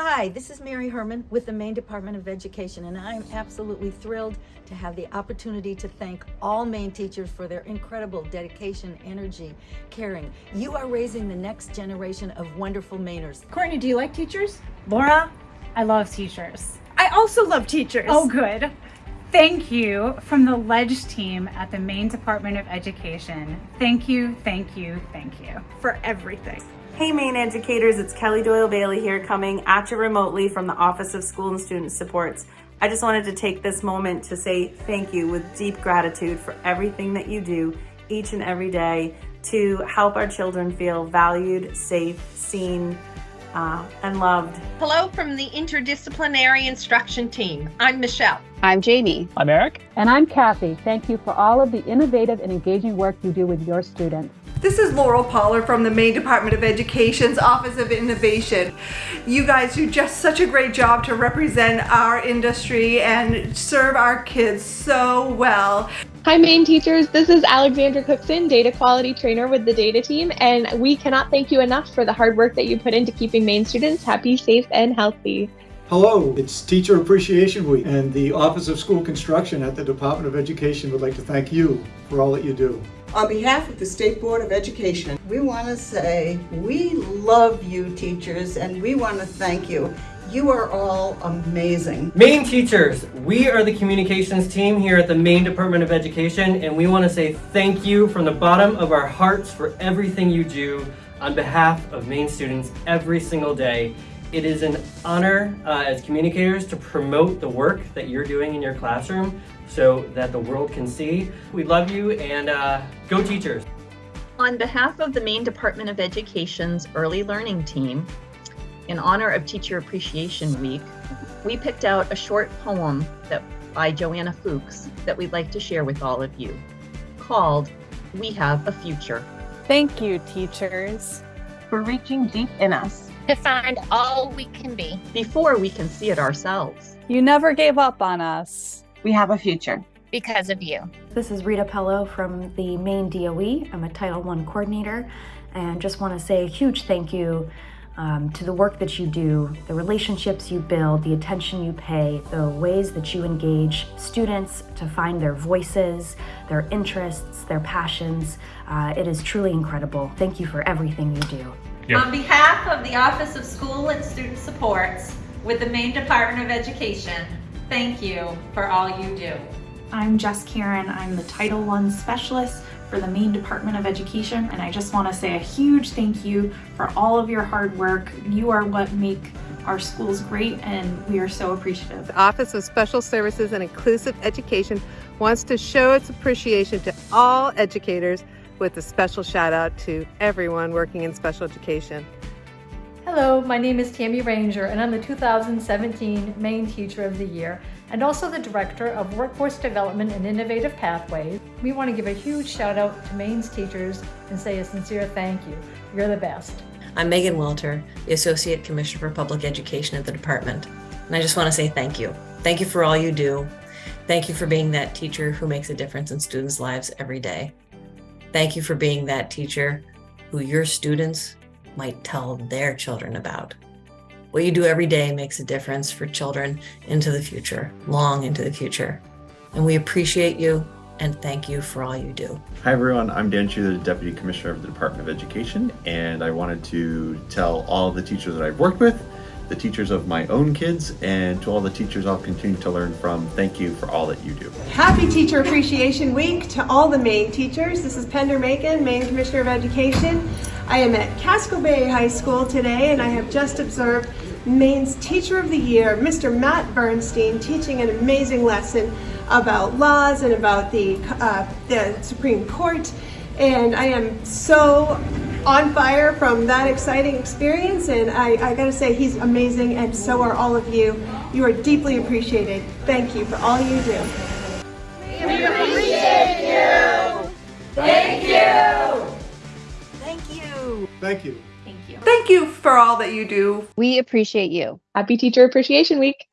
Hi, this is Mary Herman with the Maine Department of Education, and I'm absolutely thrilled to have the opportunity to thank all Maine teachers for their incredible dedication, energy, caring. You are raising the next generation of wonderful Mainers. Courtney, do you like teachers? Laura, I love teachers. I also love teachers. Oh, good. Thank you from the Ledge team at the Maine Department of Education. Thank you, thank you, thank you. For everything. Hey Maine educators, it's Kelly Doyle Bailey here coming at you remotely from the Office of School and Student Supports. I just wanted to take this moment to say thank you with deep gratitude for everything that you do each and every day to help our children feel valued, safe, seen, uh, and loved. Hello from the Interdisciplinary Instruction Team. I'm Michelle. I'm Jamie. I'm Eric. And I'm Kathy. Thank you for all of the innovative and engaging work you do with your students. This is Laurel Pollard from the Maine Department of Education's Office of Innovation. You guys do just such a great job to represent our industry and serve our kids so well. Hi Maine teachers, this is Alexandra Cookson, data quality trainer with the data team, and we cannot thank you enough for the hard work that you put into keeping Maine students happy, safe, and healthy. Hello, it's Teacher Appreciation Week, and the Office of School Construction at the Department of Education would like to thank you for all that you do. On behalf of the State Board of Education, we want to say we love you teachers and we want to thank you. You are all amazing. Maine teachers, we are the communications team here at the Maine Department of Education and we want to say thank you from the bottom of our hearts for everything you do on behalf of Maine students every single day. It is an honor uh, as communicators to promote the work that you're doing in your classroom so that the world can see. We love you and uh, go teachers. On behalf of the Maine Department of Education's Early Learning Team, in honor of Teacher Appreciation Week, we picked out a short poem that by Joanna Fuchs that we'd like to share with all of you, called We Have a Future. Thank you, teachers, for reaching deep in us to find all we can be before we can see it ourselves. You never gave up on us. We have a future. Because of you. This is Rita Pello from the Maine DOE. I'm a Title I coordinator and just want to say a huge thank you um, to the work that you do, the relationships you build, the attention you pay, the ways that you engage students to find their voices, their interests, their passions. Uh, it is truly incredible. Thank you for everything you do. Yep. On behalf of the Office of School and Student Supports with the Maine Department of Education, thank you for all you do. I'm Jess Karen. I'm the Title I Specialist for the Maine Department of Education, and I just want to say a huge thank you for all of your hard work. You are what make our schools great, and we are so appreciative. The Office of Special Services and Inclusive Education wants to show its appreciation to all educators with a special shout out to everyone working in special education. Hello, my name is Tammy Ranger and I'm the 2017 Maine Teacher of the Year and also the Director of Workforce Development and Innovative Pathways. We want to give a huge shout out to Maine's teachers and say a sincere thank you. You're the best. I'm Megan Welter, the Associate Commissioner for Public Education at the department. And I just want to say thank you. Thank you for all you do. Thank you for being that teacher who makes a difference in students' lives every day. Thank you for being that teacher who your students might tell their children about. What you do every day makes a difference for children into the future, long into the future. And we appreciate you and thank you for all you do. Hi everyone, I'm Dan Chu, the Deputy Commissioner of the Department of Education, and I wanted to tell all the teachers that I've worked with the teachers of my own kids, and to all the teachers I'll continue to learn from, thank you for all that you do. Happy Teacher Appreciation Week to all the Maine teachers. This is Pender Makin, Maine Commissioner of Education. I am at Casco Bay High School today, and I have just observed Maine's Teacher of the Year, Mr. Matt Bernstein, teaching an amazing lesson about laws and about the, uh, the Supreme Court. And I am so on fire from that exciting experience and I, I gotta say he's amazing and so are all of you. You are deeply appreciated. Thank you for all you do. We appreciate you! Thank you! Thank you! Thank you. Thank you. Thank you for all that you do. We appreciate you. Happy Teacher Appreciation Week.